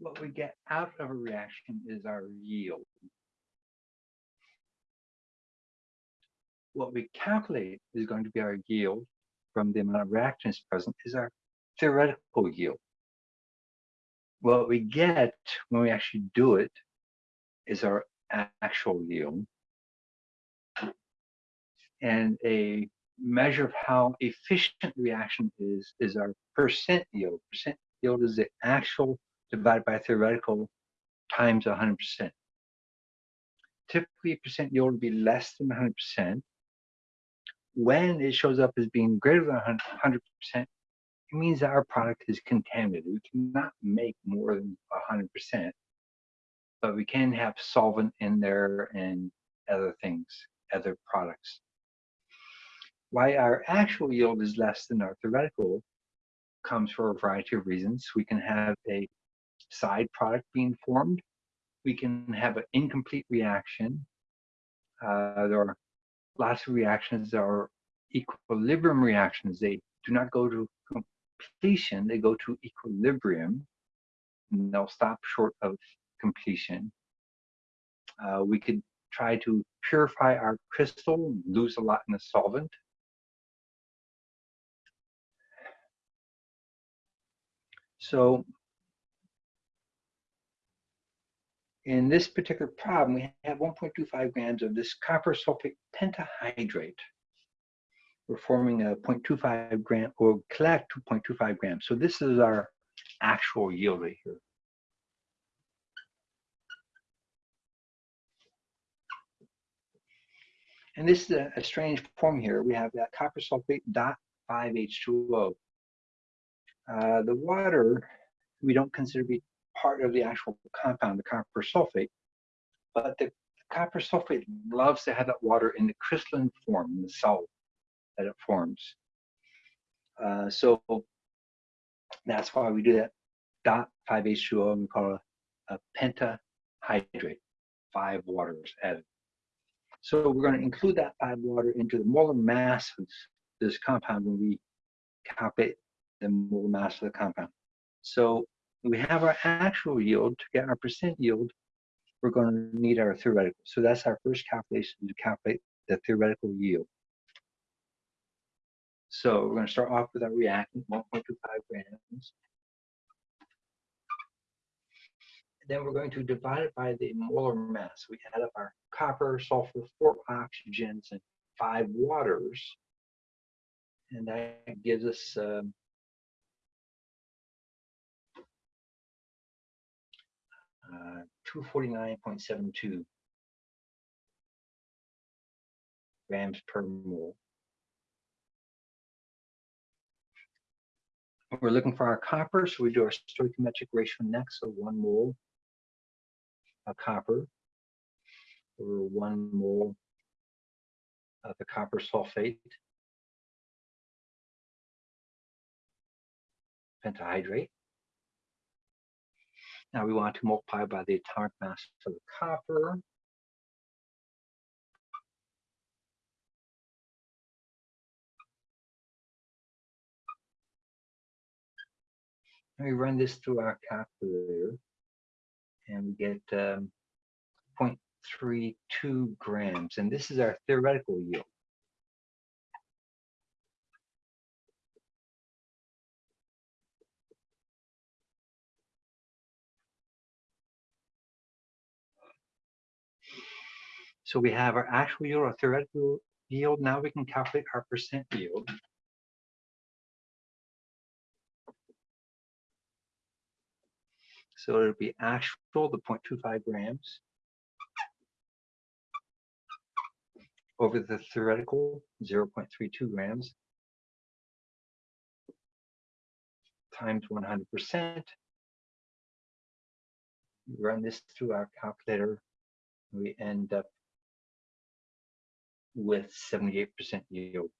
what we get out of a reaction is our yield. What we calculate is going to be our yield from the amount of reactants present is our theoretical yield. What we get when we actually do it is our actual yield. And a measure of how efficient the reaction is is our percent yield. Percent yield is the actual divided by theoretical times 100%. Typically, percent yield would be less than 100%. When it shows up as being greater than 100%, it means that our product is contaminated. We cannot make more than 100%, but we can have solvent in there and other things, other products. Why our actual yield is less than our theoretical comes for a variety of reasons. We can have a side product being formed. We can have an incomplete reaction. Uh, there are lots of reactions that are equilibrium reactions. They do not go to completion, they go to equilibrium. And they'll stop short of completion. Uh, we could try to purify our crystal, lose a lot in the solvent. So in this particular problem, we have 1.25 grams of this copper sulfate pentahydrate. We're forming a 0.25 gram or collect 2.25 grams. So this is our actual yield right here. And this is a, a strange form here. We have that copper sulfate dot 5H2O. Uh, the water we don't consider to be part of the actual compound, the copper sulfate, but the copper sulfate loves to have that water in the crystalline form, in the salt that it forms. Uh, so that's why we do that dot 5H2O and we call it a, a pentahydrate, five waters added. So we're going to include that five water into the molar mass of this compound when we calculate the molar mass of the compound. So we have our actual yield. To get our percent yield, we're going to need our theoretical. So that's our first calculation to calculate the theoretical yield. So we're going to start off with our reactant, 1.25 grams. Then we're going to divide it by the molar mass. We add up our copper, sulfur, four oxygens, and five waters. And that gives us um, uh, 249.72 grams per mole. We're looking for our copper, so we do our stoichiometric ratio next, so one mole of copper or one mole of the copper sulfate pentahydrate. Now we want to multiply by the atomic mass of the copper. And we run this through our calculator and we get um, 0.32 grams. And this is our theoretical yield. So we have our actual yield, our theoretical yield. Now we can calculate our percent yield. So it'll be actual, the 0.25 grams, over the theoretical, 0.32 grams, times 100%. We run this through our calculator. We end up with 78% yield.